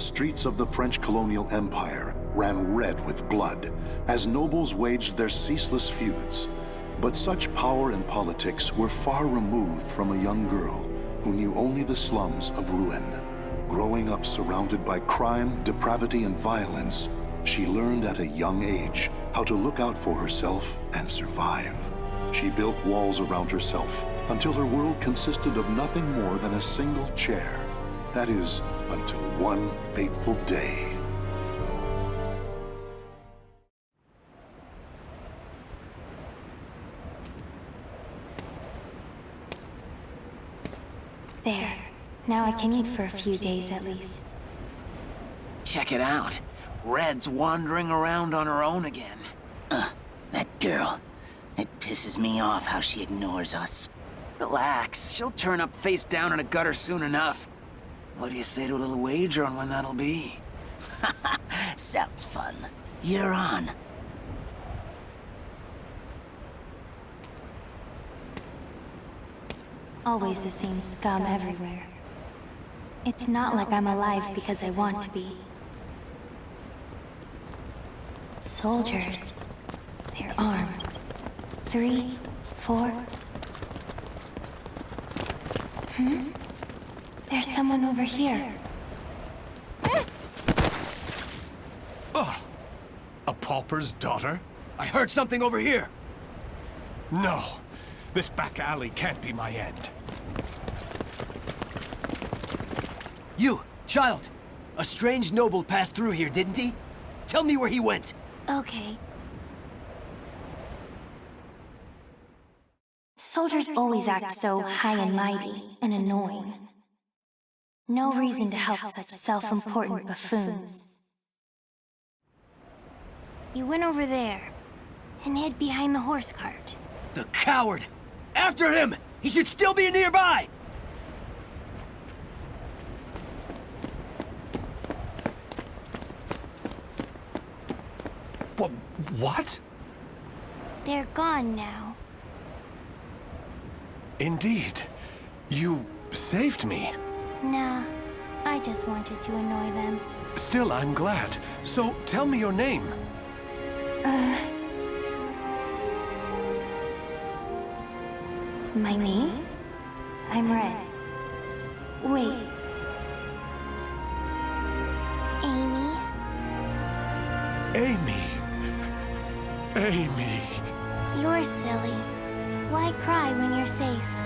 the streets of the French colonial empire ran red with blood as nobles waged their ceaseless feuds. But such power and politics were far removed from a young girl who knew only the slums of Rouen. Growing up surrounded by crime, depravity, and violence, she learned at a young age how to look out for herself and survive. She built walls around herself until her world consisted of nothing more than a single chair. That is, until one fateful day. There. Now I can eat for a few days at least. Check it out. Red's wandering around on her own again. Uh, that girl. It pisses me off how she ignores us. Relax, she'll turn up face down in a gutter soon enough. What do you say to a little wager on when that'll be? Sounds fun. You're on. Always the same scum everywhere. It's not like I'm alive because I want to be. Soldiers. They're armed. Three, four. Hmm? There's someone over here. Oh, a pauper's daughter? I heard something over here. No, this back alley can't be my end. You, child! A strange noble passed through here, didn't he? Tell me where he went. Okay. Soldiers always act so high and mighty and annoying. No reason to help such self-important buffoons. You went over there and hid behind the horse cart. The coward! After him! He should still be nearby! What? What? They're gone now. Indeed. You saved me. Nah, I just wanted to annoy them. Still, I'm glad. So, tell me your name. Uh... My name? I'm Red. Wait. Amy? Amy. Amy. You're silly. Why cry when you're safe?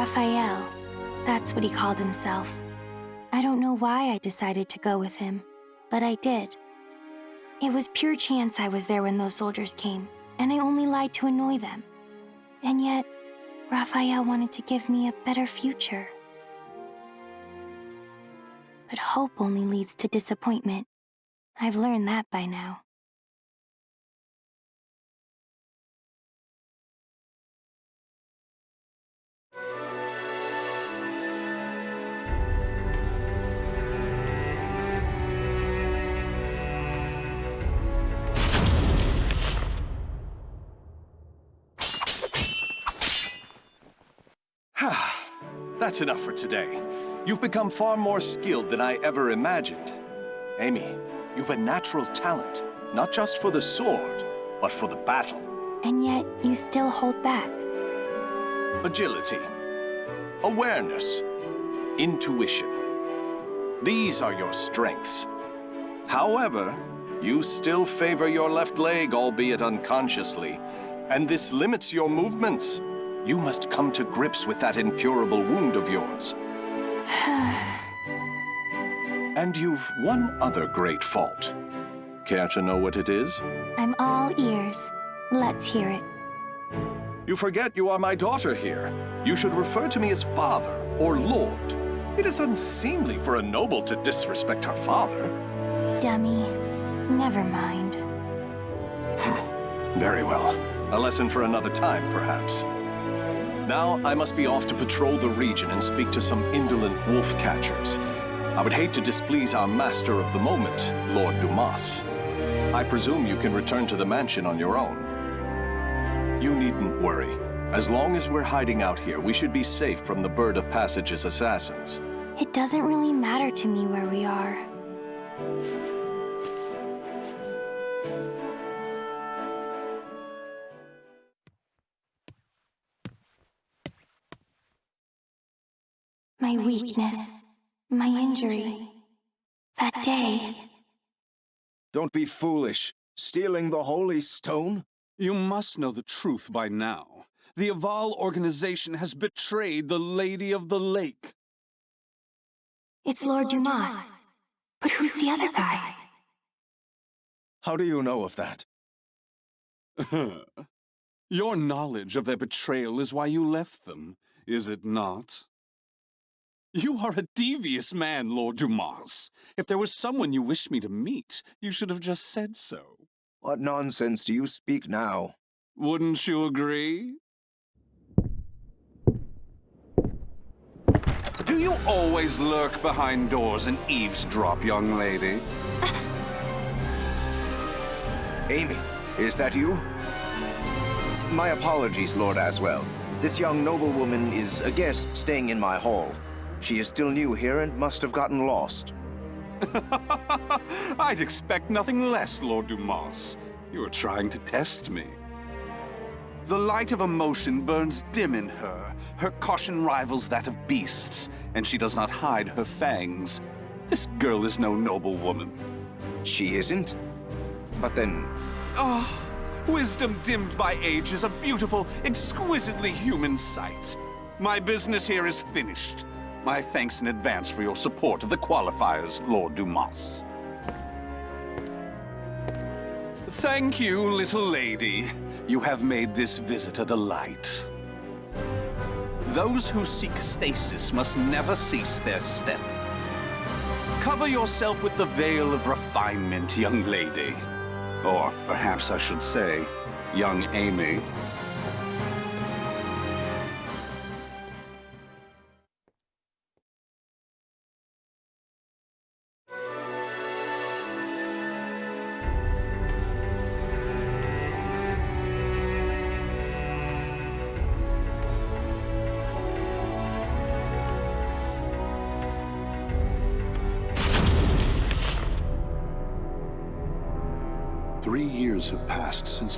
Raphael. That's what he called himself. I don't know why I decided to go with him, but I did. It was pure chance I was there when those soldiers came, and I only lied to annoy them. And yet, Raphael wanted to give me a better future. But hope only leads to disappointment. I've learned that by now. That's enough for today. You've become far more skilled than I ever imagined. Amy, you've a natural talent, not just for the sword, but for the battle. And yet, you still hold back. Agility, awareness, intuition. These are your strengths. However, you still favor your left leg, albeit unconsciously, and this limits your movements. You must come to grips with that incurable wound of yours. and you've one other great fault. Care to know what it is? I'm all ears. Let's hear it. You forget you are my daughter here. You should refer to me as father or lord. It is unseemly for a noble to disrespect her father. Dummy. Never mind. Very well. A lesson for another time, perhaps. Now, I must be off to patrol the region and speak to some indolent wolf catchers. I would hate to displease our master of the moment, Lord Dumas. I presume you can return to the mansion on your own. You needn't worry. As long as we're hiding out here, we should be safe from the Bird of Passage's assassins. It doesn't really matter to me where we are. My weakness, my injury, that day. Don't be foolish. Stealing the Holy Stone? You must know the truth by now. The Aval organization has betrayed the Lady of the Lake. It's Lord Dumas. But who's the other guy? How do you know of that? Your knowledge of their betrayal is why you left them, is it not? You are a devious man, Lord Dumas. If there was someone you wished me to meet, you should have just said so. What nonsense do you speak now? Wouldn't you agree? Do you always lurk behind doors and eavesdrop, young lady? Amy, is that you? My apologies, Lord Azwel. This young noblewoman is a guest staying in my hall. She is still new here and must have gotten lost. I'd expect nothing less, Lord Dumas. You are trying to test me. The light of emotion burns dim in her. Her caution rivals that of beasts, and she does not hide her fangs. This girl is no noble woman. She isn't? But then... Ah, oh, wisdom dimmed by age is a beautiful, exquisitely human sight. My business here is finished. My thanks in advance for your support of the qualifiers, Lord Dumas. Thank you, little lady. You have made this visit a delight. Those who seek stasis must never cease their step. Cover yourself with the veil of refinement, young lady. Or perhaps I should say, young Amy.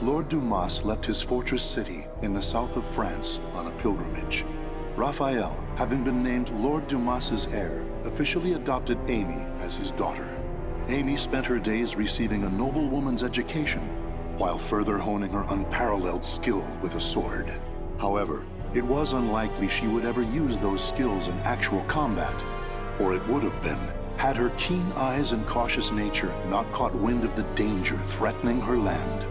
Lord Dumas left his fortress city in the south of France on a pilgrimage. Raphael, having been named Lord Dumas's heir, officially adopted Amy as his daughter. Amy spent her days receiving a noblewoman's education, while further honing her unparalleled skill with a sword. However, it was unlikely she would ever use those skills in actual combat, or it would have been had her keen eyes and cautious nature not caught wind of the danger threatening her land.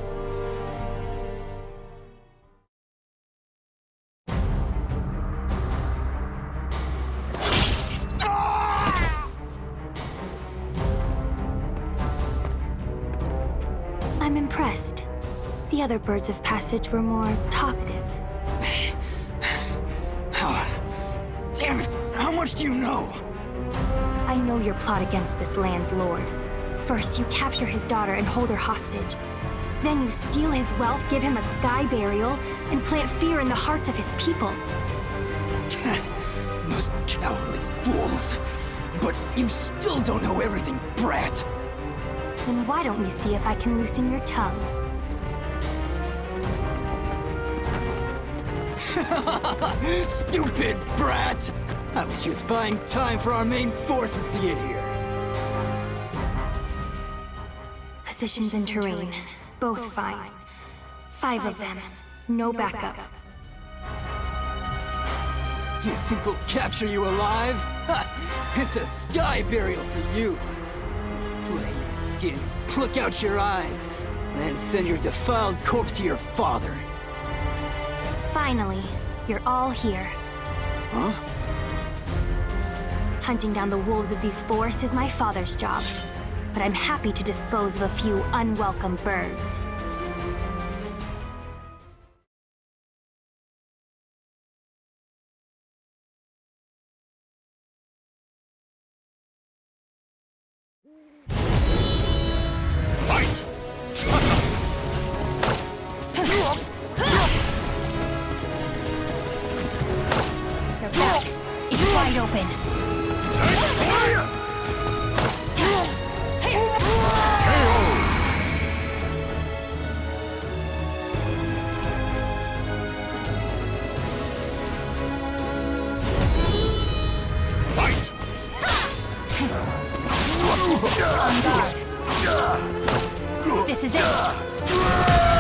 Birds of passage were more talkative. Damn it! How much do you know? I know your plot against this land's lord. First, you capture his daughter and hold her hostage. Then you steal his wealth, give him a sky burial, and plant fear in the hearts of his people. Those cowardly fools. But you still don't know everything, brat. Then why don't we see if I can loosen your tongue? Stupid brat! I was just buying time for our main forces to get here. Positions and terrain, both fine. Five of them, no backup. You think we'll capture you alive? Ha! It's a sky burial for you. We'll flay your skin, pluck out your eyes, and send your defiled corpse to your father. Finally, you're all here. Huh? Hunting down the wolves of these forests is my father's job. But I'm happy to dispose of a few unwelcome birds. This is it.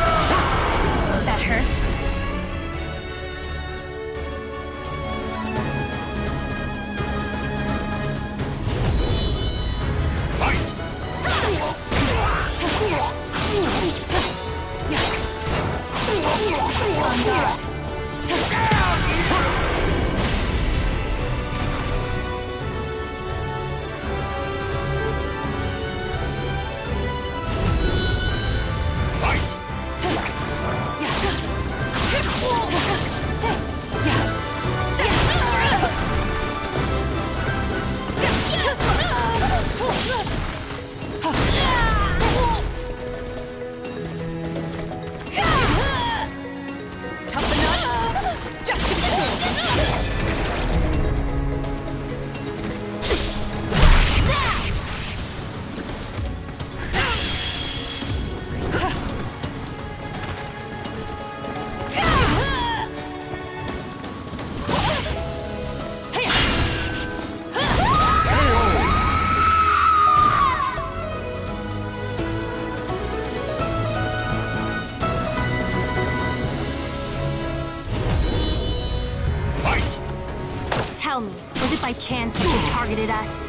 Tell me, was it by chance that you targeted us?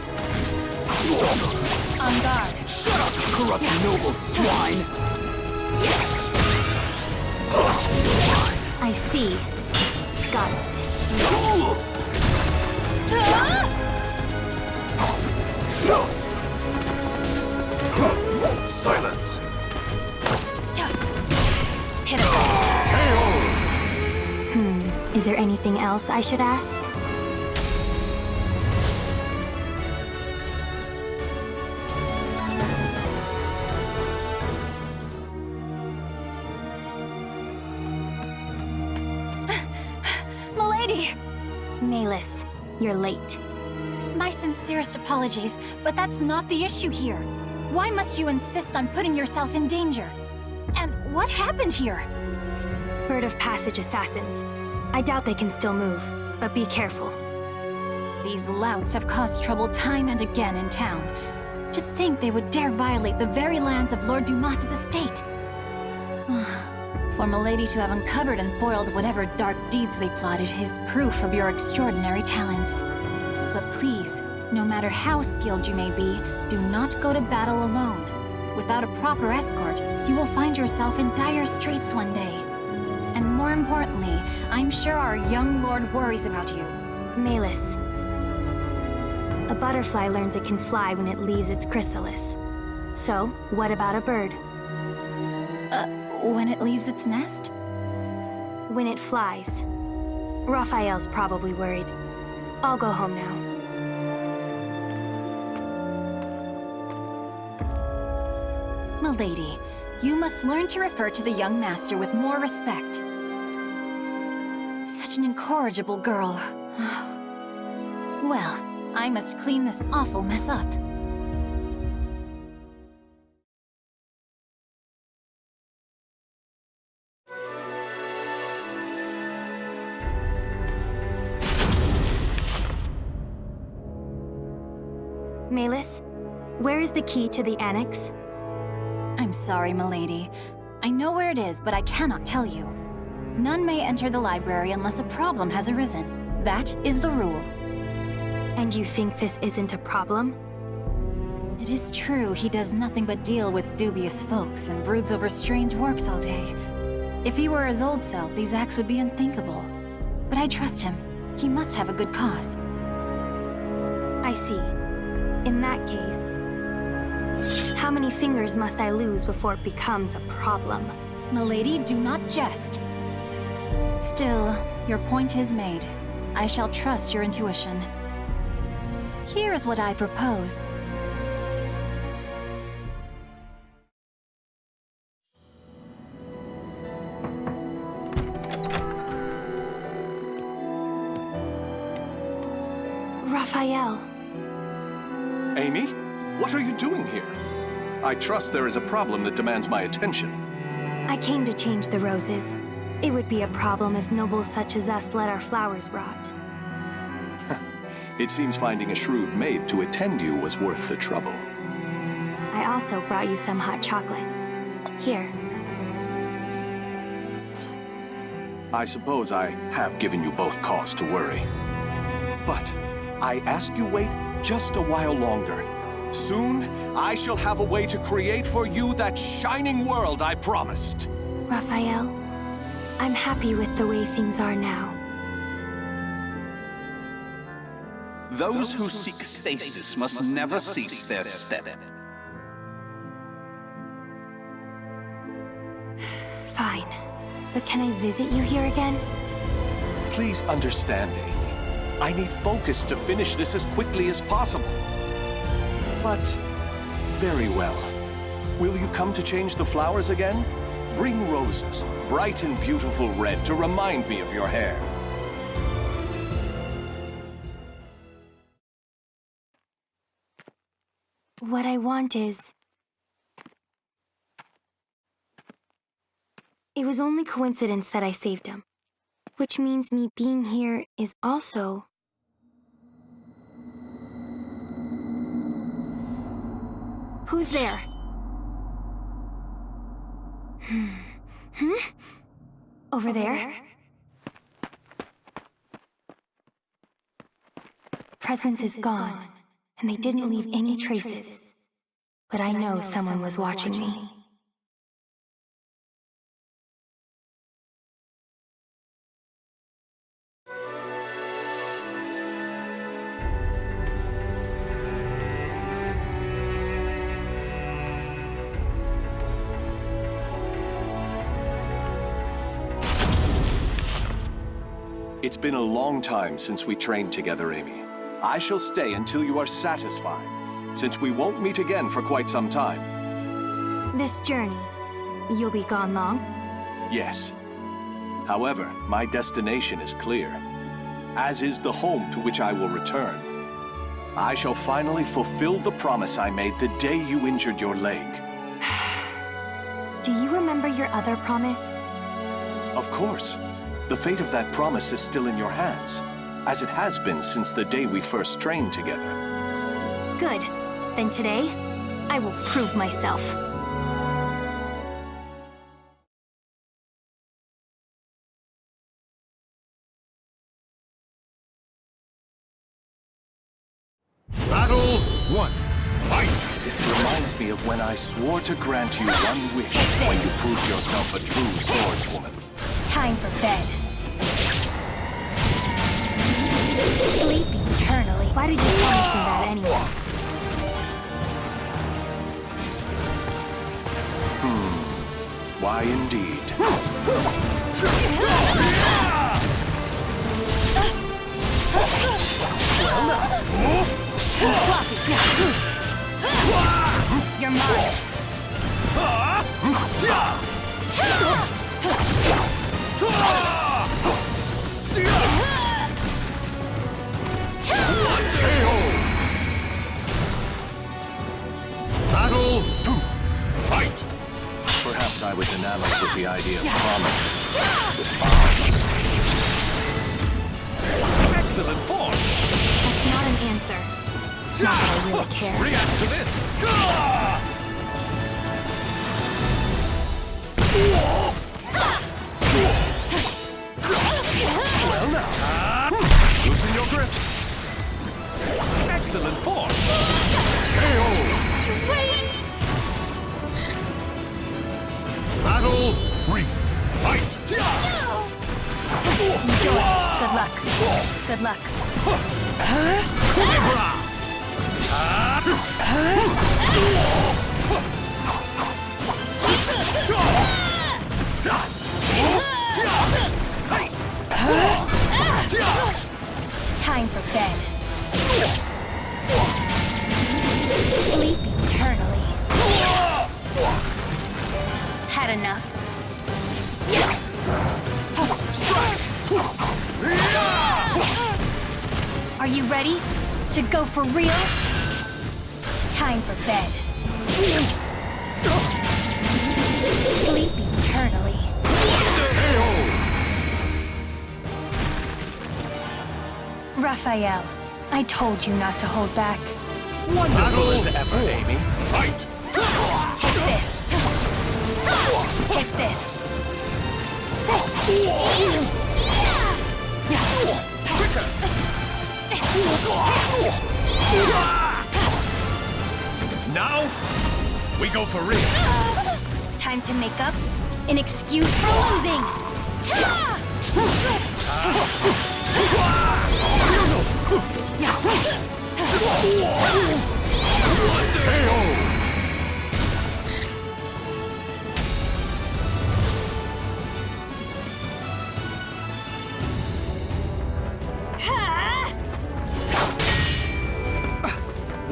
On guard. Shut up, you corrupt noble swine! I see. Got it. Silence! Hit him. Hmm. Is there anything else I should ask? Apologies, but that's not the issue here. Why must you insist on putting yourself in danger? And what happened here? Bird of Passage assassins. I doubt they can still move, but be careful. These louts have caused trouble time and again in town. To think they would dare violate the very lands of Lord Dumas's estate. For Milady to have uncovered and foiled whatever dark deeds they plotted is proof of your extraordinary talents. But please, no matter how skilled you may be, do not go to battle alone. Without a proper escort, you will find yourself in dire straits one day. And more importantly, I'm sure our young lord worries about you. Malus. A butterfly learns it can fly when it leaves its chrysalis. So, what about a bird? Uh, when it leaves its nest? When it flies. Raphael's probably worried. I'll go home now. Milady, you must learn to refer to the young master with more respect. Such an incorrigible girl. well, I must clean this awful mess up. Malus, where is the key to the annex? I'm sorry, milady. I know where it is, but I cannot tell you. None may enter the library unless a problem has arisen. That is the rule. And you think this isn't a problem? It is true he does nothing but deal with dubious folks and broods over strange works all day. If he were his old self, these acts would be unthinkable. But I trust him. He must have a good cause. I see. In that case, how many fingers must I lose before it becomes a problem? Milady, do not jest. Still, your point is made. I shall trust your intuition. Here is what I propose. Trust there is a problem that demands my attention. I came to change the roses. It would be a problem if nobles such as us let our flowers rot. It seems finding a shrewd maid to attend you was worth the trouble. I also brought you some hot chocolate. Here. I suppose I have given you both cause to worry. But I ask you wait just a while longer. Soon, I shall have a way to create for you that shining world I promised. Raphael, I'm happy with the way things are now. Those who seek stasis must never cease their step. Fine. But can I visit you here again? Please understand, Amy. I need focus to finish this as quickly as possible. But, very well. Will you come to change the flowers again? Bring roses, bright and beautiful red, to remind me of your hair. What I want is... It was only coincidence that I saved him. Which means me being here is also... Who's there? Hmm? Hmm? Over there? Presence is gone, and they didn't leave any traces. But I know someone was watching me. Been a long time since we trained together, Amy. I shall stay until you are satisfied, since we won't meet again for quite some time. This journey, you'll be gone long? Yes. However, my destination is clear, as is the home to which I will return. I shall finally fulfill the promise I made the day you injured your leg. Do you remember your other promise? Of course. The fate of that promise is still in your hands, as it has been since the day we first trained together. Good. Then today, I will prove myself. Battle one. Fight! This reminds me of when I swore to grant you one wish when you proved yourself a true swordswoman. Time for bed. Sleep eternally. Why did you promise me that anyway? Hmm. Why indeed? You're mine. Battle two. Fight! Perhaps I was enamored with the idea of promises, with vows. Excellent form! That's not an answer. Not that I really care. React to this! Well Loosen your grip. Excellent form. KO. Wait! Battle three. Fight! Enjoy. Good luck. Good luck. Time for bed. Sleep eternally. Had enough. Are you ready? To go for real? Time for bed. Raphael, I told you not to hold back. Battle as ever, Amy. Fight! Take this. Take this. Now, we go for real. Time to make up an excuse for losing.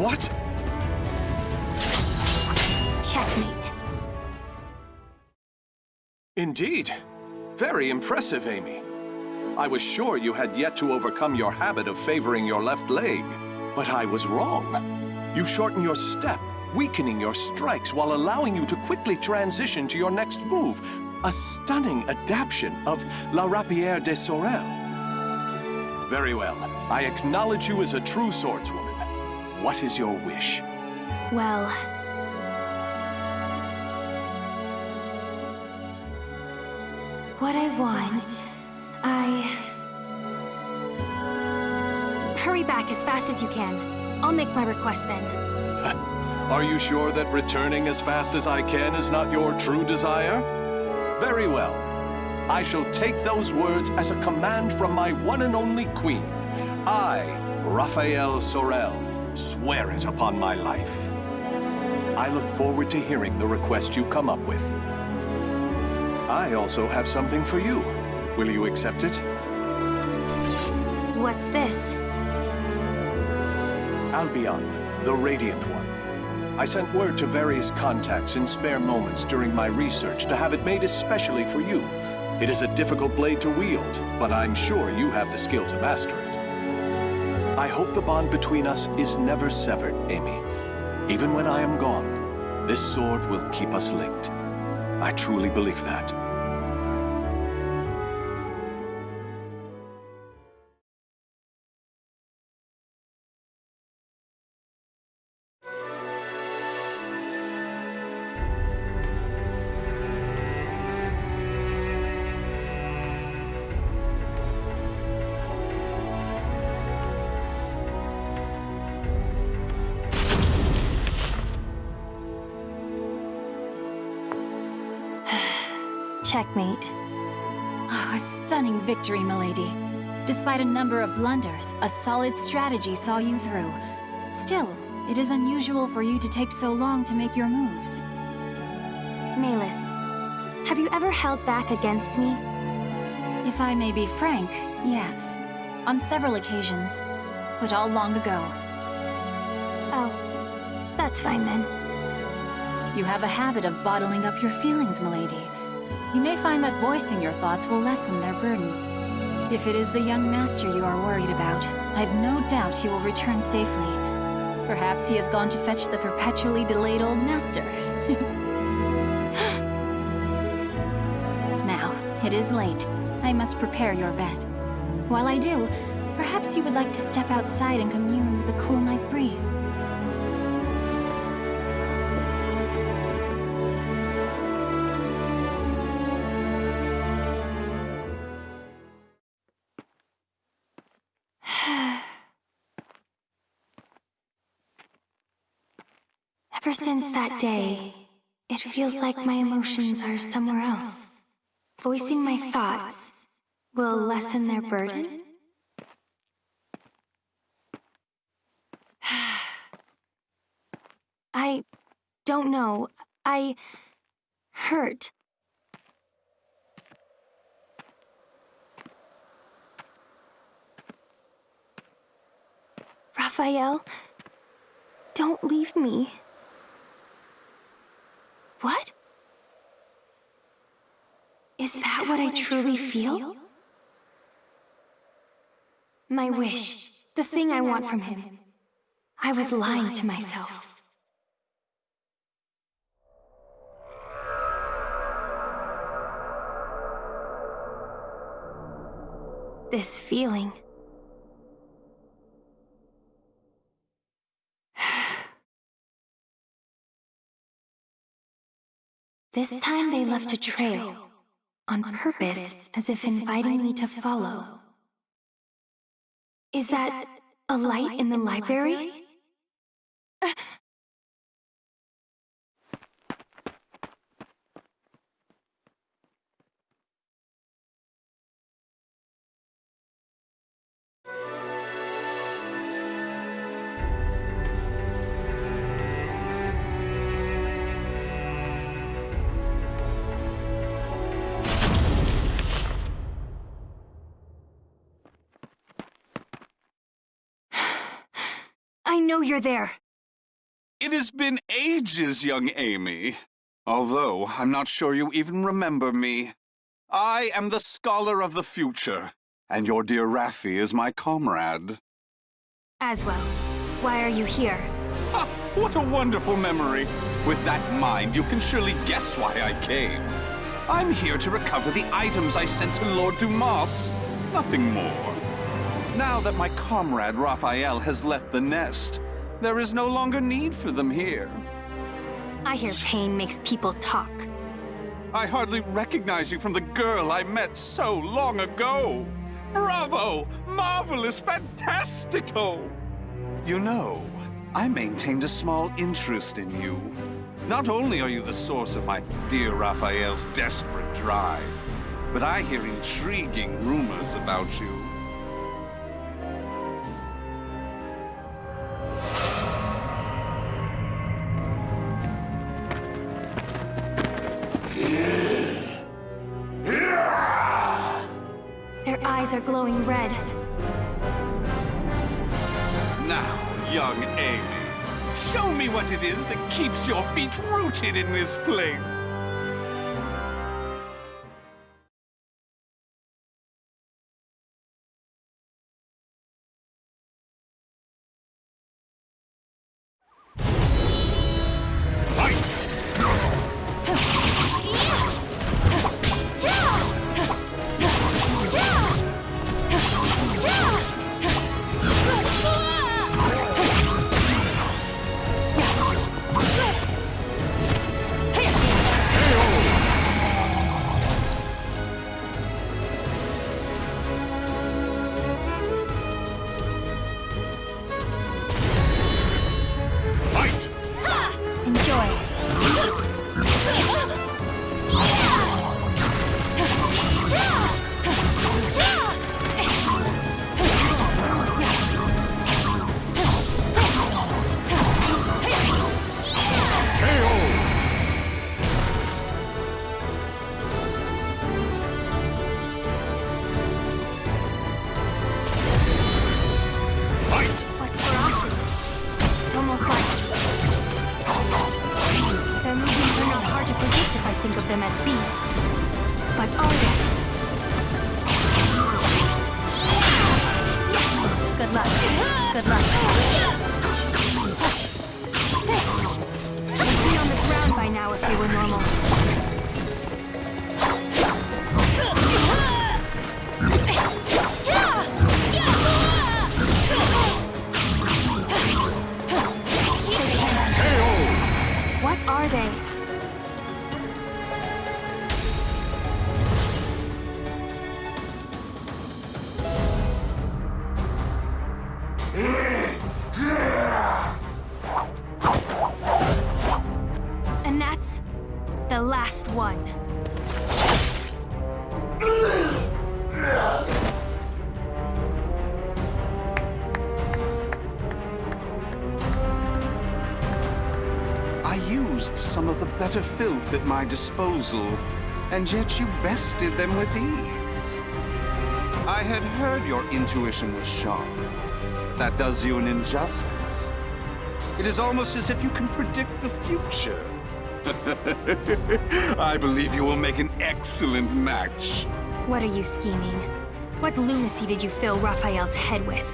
What? Checkmate. Indeed. Very impressive, Amy. I was sure you had yet to overcome your habit of favoring your left leg. But I was wrong. You shorten your step, weakening your strikes while allowing you to quickly transition to your next move. A stunning adaptation of La Rapière de Sorel. Very well. I acknowledge you as a true swordswoman. What is your wish? Well... What I want... I... Hurry back as fast as you can. I'll make my request then. Are you sure that returning as fast as I can is not your true desire? Very well. I shall take those words as a command from my one and only queen. I, Raphael Sorel, swear it upon my life. I look forward to hearing the request you come up with. I also have something for you. Will you accept it? What's this? Albion, the Radiant One. I sent word to various contacts in spare moments during my research to have it made especially for you. It is a difficult blade to wield, but I'm sure you have the skill to master it. I hope the bond between us is never severed, Amy. Even when I am gone, this sword will keep us linked. I truly believe that. Checkmate. Oh, a stunning victory, milady. Despite a number of blunders, a solid strategy saw you through. Still, it is unusual for you to take so long to make your moves. Malus, have you ever held back against me? If I may be frank, yes. On several occasions, but all long ago. Oh, that's fine then. You have a habit of bottling up your feelings, milady. You may find that voicing your thoughts will lessen their burden. If it is the young master you are worried about, I've no doubt he will return safely. Perhaps he has gone to fetch the perpetually delayed old master. now, it is late. I must prepare your bed. While I do, perhaps you would like to step outside and commune with the cool night breeze. Since that day, it feels like my emotions are somewhere else. Voicing my thoughts will lessen their burden? I don't know. I hurt. Raphael, don't leave me. What? Is that what I truly feel? My wish, the thing I want from him, I was lying to myself. This feeling. This time they left a trail, on purpose, as if inviting me to follow. Is that a light in the library? I know you're there. It has been ages, young Amy. Although, I'm not sure you even remember me. I am the Scholar of the Future, and your dear Raffi is my comrade. Azwel, why are you here? Ha! What a wonderful memory! With that mind, you can surely guess why I came. I'm here to recover the items I sent to Lord Dumas. Nothing more. Now that my comrade Raphael has left the nest, there is no longer need for them here. I hear pain makes people talk. I hardly recognize you from the girl I met so long ago. Bravo! Marvelous! Fantastico! You know, I maintained a small interest in you. Not only are you the source of my dear Raphael's desperate drive, but I hear intriguing rumors about you. Their eyes are glowing red. Now, young Amy, show me what it is that keeps your feet rooted in this place. Them as beasts. But oh, are they? Good luck. Good luck. Filth at my disposal, and yet you bested them with ease. I had heard your intuition was sharp. That does you an injustice. It is almost as if you can predict the future. I believe you will make an excellent match. What are you scheming? What lunacy did you fill Raphael's head with?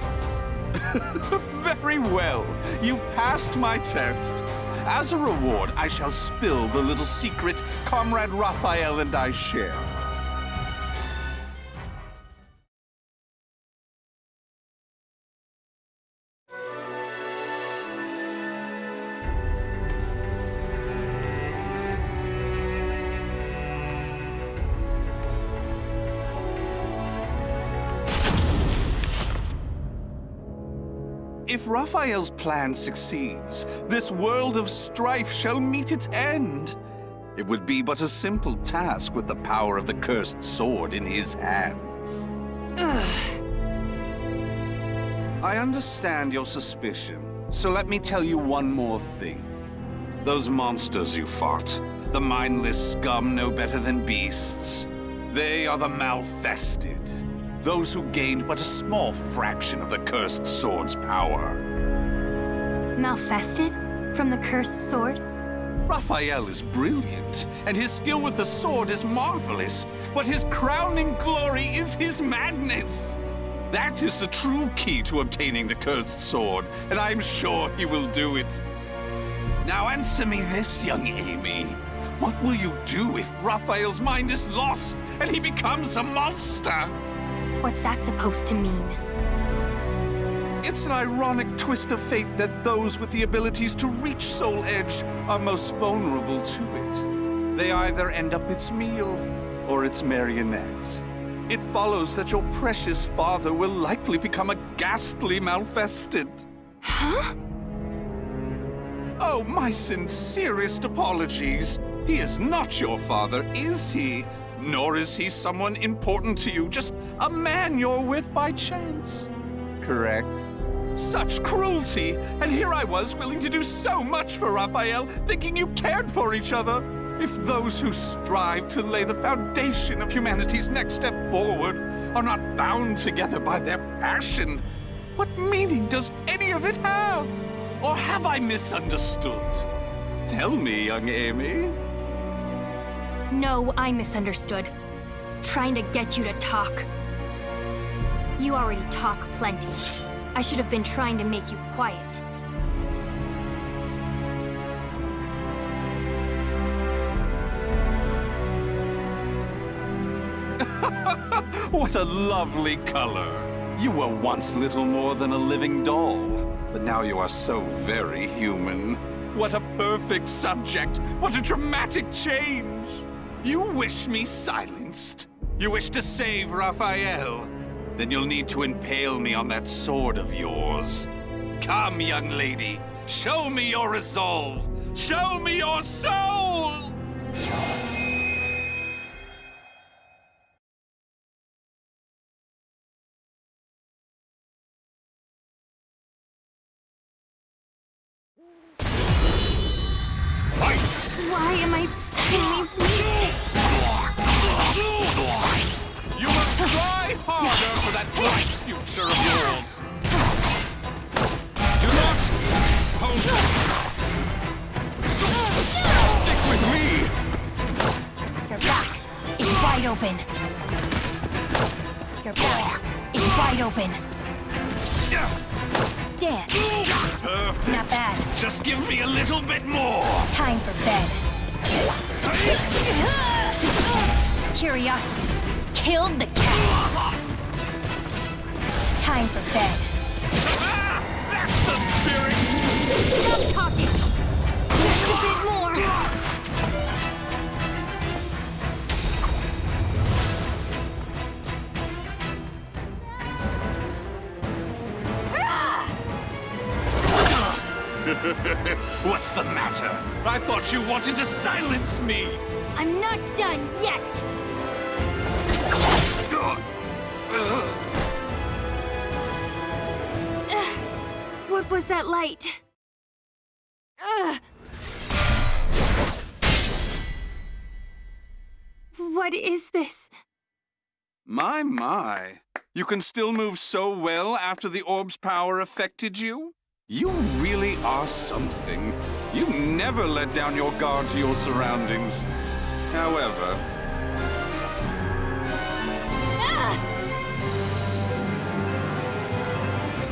Very well. You've passed my test. As a reward, I shall spill the little secret Comrade Raphael and I share. If Raphael's plan succeeds, this world of strife shall meet its end. It would be but a simple task with the power of the cursed sword in his hands. I understand your suspicion, so let me tell you one more thing. Those monsters you fought, the mindless scum no better than beasts, they are the Malfested. Those who gained but a small fraction of the cursed sword's power. Malfested? From the cursed sword? Raphael is brilliant, and his skill with the sword is marvelous, but his crowning glory is his madness. That is the true key to obtaining the cursed sword, and I'm sure he will do it. Now answer me this, young Amy. What will you do if Raphael's mind is lost and he becomes a monster? What's that supposed to mean? It's an ironic twist of fate that those with the abilities to reach Soul Edge are most vulnerable to it. They either end up its meal or its marionette. It follows that your precious father will likely become a ghastly malfested. Huh? Oh, my sincerest apologies. He is not your father, is he? Nor is he someone important to you, just a man you're with by chance. Correct? Such cruelty! And here I was willing to do so much for Raphael, thinking you cared for each other. If those who strive to lay the foundation of humanity's next step forward are not bound together by their passion, what meaning does any of it have? Or have I misunderstood? Tell me, young Amy. No, I misunderstood. Trying to get you to talk. You already talk plenty. I should have been trying to make you quiet. what a lovely color. You were once little more than a living doll, but now you are so very human. What a perfect subject! What a dramatic change! You wish me silenced? You wish to save Raphael? Then you'll need to impale me on that sword of yours. Come, young lady, show me your resolve! Show me your soul! For bed. Curiosity killed the cat. Time for bed. That's the spirit. Stop talking. Just a bit more. What's the matter? I thought you wanted to silence me. I'm not done yet. What was that light? What is this? My, my. You can still move so well after the orb's power affected you? You really are something. You never let down your guard to your surroundings. However, Ah!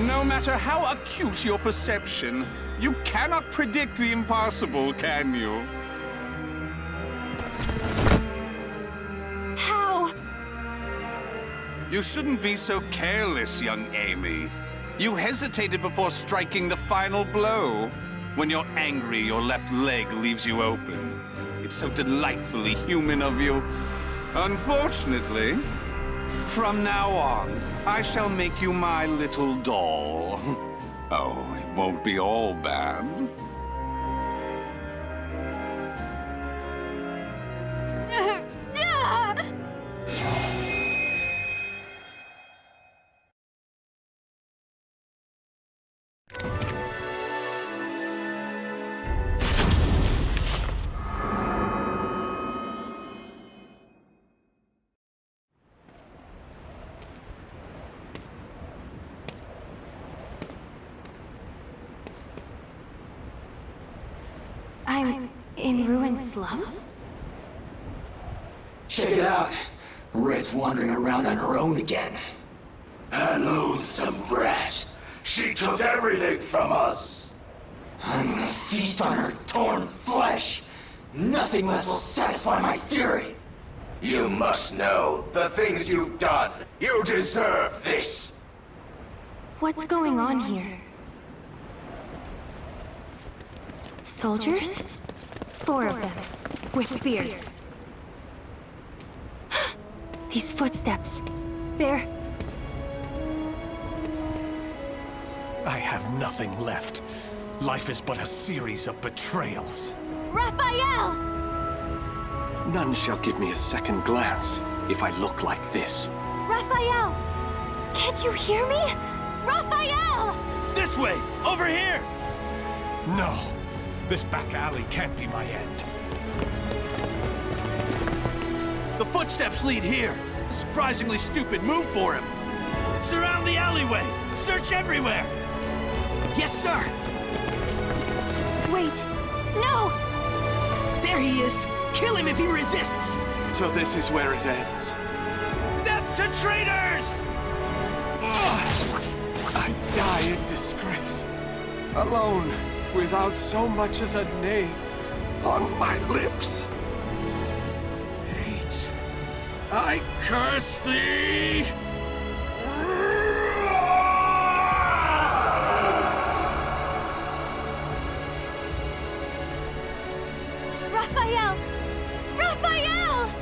No matter how acute your perception, you cannot predict the impossible, can you? How? You shouldn't be so careless, young Amy. You hesitated before striking the final blow. When you're angry, your left leg leaves you open. It's so delightfully human of you. Unfortunately, from now on, I shall make you my little doll. Oh, it won't be all bad. Slums? Check it out. Red's wandering around on her own again. A loathsome brat. She took everything from us. I'm gonna feast on her torn flesh. Nothing less will satisfy my fury. You must know the things you've done. You deserve this. What's going on here? Soldiers? Four of them, with spears. These footsteps. They're... I have nothing left. Life is but a series of betrayals. Raphael! None shall give me a second glance if I look like this. Raphael! Can't you hear me? Raphael! This way! Over here! No. This back alley can't be my end. The footsteps lead here. A surprisingly stupid move for him. Surround the alleyway! Search everywhere! Yes, sir! Wait! No! There he is! Kill him if he resists! So this is where it ends. Death to traitors! I die in disgrace. Alone, without so much as a name on my lips. Fate, I curse thee! Raphael! Raphael!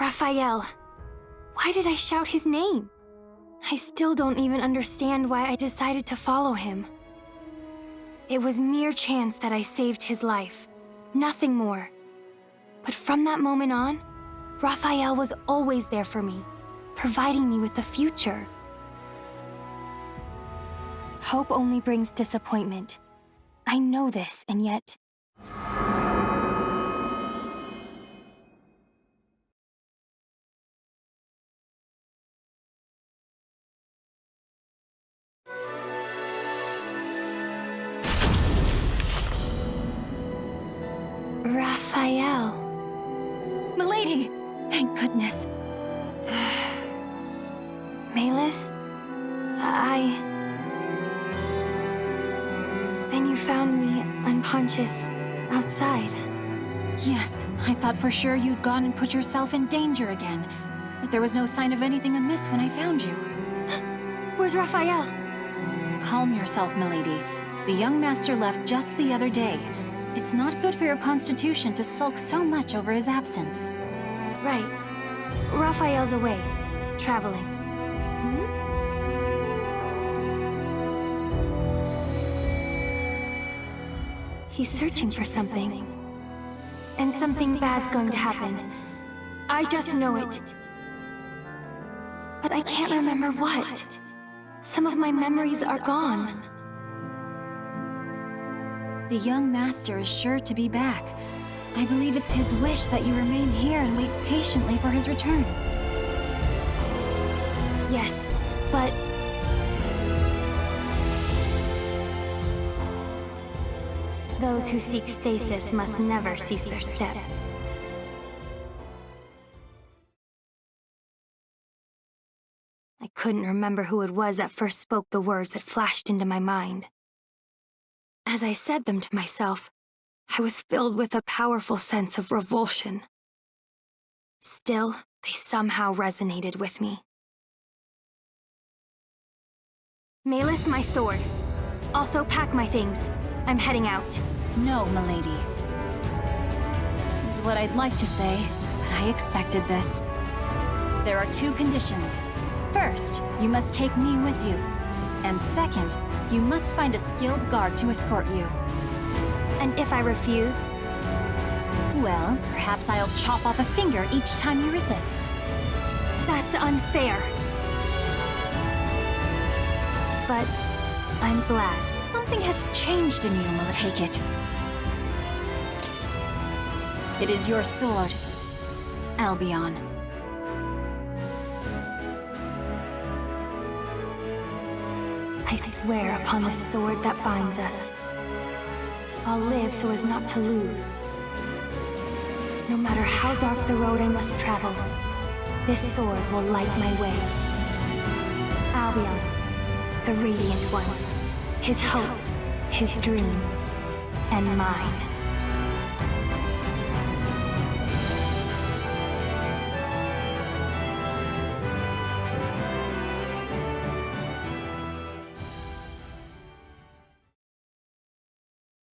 Raphael. Why did I shout his name? I still don't even understand why I decided to follow him. It was mere chance that I saved his life. Nothing more. But from that moment on, Raphael was always there for me, providing me with the future. Hope only brings disappointment. I know this, and yet... sure you'd gone and put yourself in danger again. But there was no sign of anything amiss when I found you. Where's Raphael? Calm yourself, milady. The young master left just the other day. It's not good for your constitution to sulk so much over his absence. Right. Raphael's away. Traveling. Hmm? He's searching for something. And something bad's going to happen. I just know it. But I can't remember what. Some of my memories are gone. The young master is sure to be back. I believe it's his wish that you remain here and wait patiently for his return. Yes, but... Those who seek stasis must never cease their step. I couldn't remember who it was that first spoke the words that flashed into my mind. As I said them to myself, I was filled with a powerful sense of revulsion. Still, they somehow resonated with me. Malus, my sword. Also pack my things. I'm heading out. No, milady. Is what I'd like to say, but I expected this. There are two conditions. First, you must take me with you. And second, you must find a skilled guard to escort you. And if I refuse? Well, perhaps I'll chop off a finger each time you resist. That's unfair. But I'm glad. Something has changed in you, Mila. Take it. It is your sword, Albion. I swear upon the sword that binds us. I'll live so as not to lose. No matter how dark the road I must travel, this sword will light my way. Albion, the Radiant One. His hope, his dream, and mine.